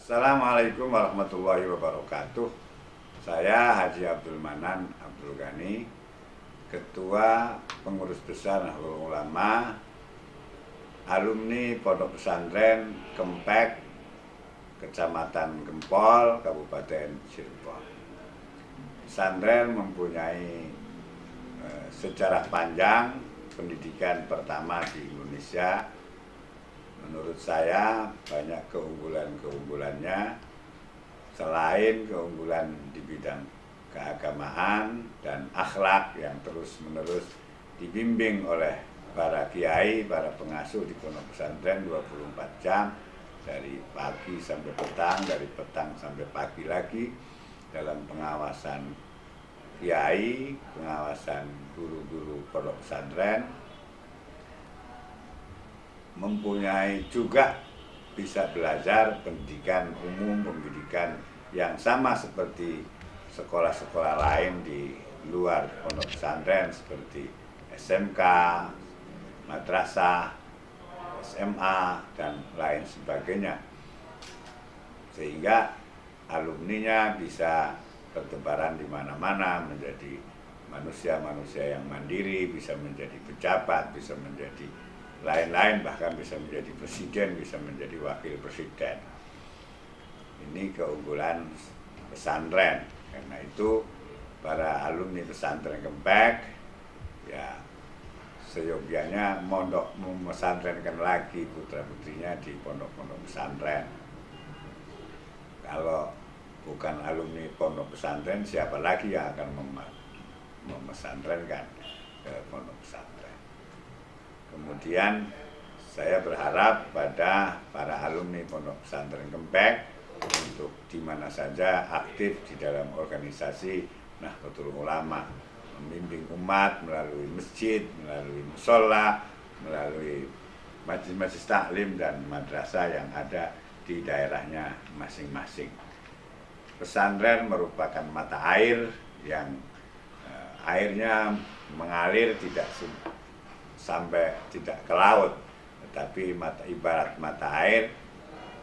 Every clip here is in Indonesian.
Assalamualaikum warahmatullahi wabarakatuh. Saya Haji Abdul Manan Abdul Ghani Ketua Pengurus Besar Nahdlatul Ulama Alumni Pondok Pesantren Kempek Kecamatan Gempol, Kabupaten Cirebon. Pesantren mempunyai eh, sejarah panjang pendidikan pertama di Indonesia menurut saya banyak keunggulan-keunggulannya selain keunggulan di bidang keagamaan dan akhlak yang terus-menerus dibimbing oleh para kiai, para pengasuh di pondok pesantren 24 jam dari pagi sampai petang, dari petang sampai pagi lagi dalam pengawasan kiai, pengawasan guru-guru pondok pesantren, mempunyai juga bisa belajar pendidikan umum, pendidikan yang sama seperti sekolah-sekolah lain di luar pondok pesantren seperti SMK, madrasah, SMA, dan lain sebagainya. Sehingga alumninya bisa bertebaran di mana-mana menjadi manusia-manusia yang mandiri, bisa menjadi pejabat, bisa menjadi lain-lain bahkan bisa menjadi presiden, bisa menjadi wakil presiden. Ini keunggulan pesantren. Karena itu para alumni pesantren Kempek ya seyogianya mondok memesantrenkan lagi putra-putrinya di pondok-pondok pesantren. Kalau bukan alumni pondok pesantren, siapa lagi yang akan memesantrenkan ke pondok pesantren? Kemudian saya berharap pada para alumni Pondok Pesantren Kempek untuk di mana saja aktif di dalam organisasi Nahdlatul Ulama membimbing umat melalui masjid, melalui musola, melalui majlis-majlis taklim dan madrasah yang ada di daerahnya masing-masing. Pesantren merupakan mata air yang eh, airnya mengalir tidak sampai tidak ke laut. Tetapi mata ibarat mata air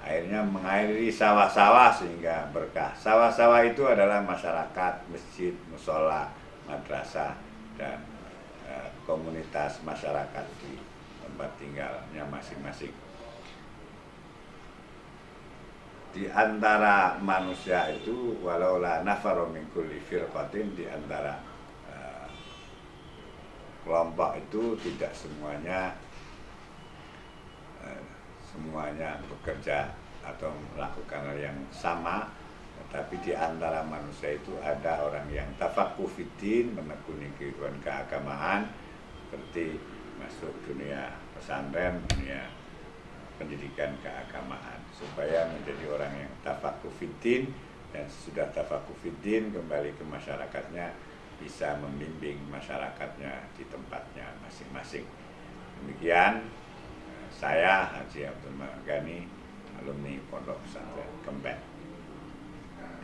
airnya mengairi sawah-sawah sehingga berkah. Sawah-sawah itu adalah masyarakat masjid musola madrasah dan e, komunitas masyarakat di tempat tinggalnya masing-masing. Di antara manusia itu walau la nafaru di antara kelompok itu tidak semuanya eh, semuanya bekerja atau melakukan hal yang sama tapi di antara manusia itu ada orang yang tafakufidin menekuni kehidupan keagamaan seperti masuk dunia pesantren dunia pendidikan keagamaan. Supaya menjadi orang yang tafakufidin dan sudah tafakufidin kembali ke masyarakatnya bisa membimbing masyarakatnya di tempatnya masing-masing. Demikian saya Haji Abdul Magani, alumni Pondok Pesantren Kempek,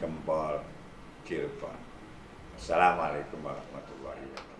Gempol, Cirebon. Assalamualaikum warahmatullahi wabarakatuh.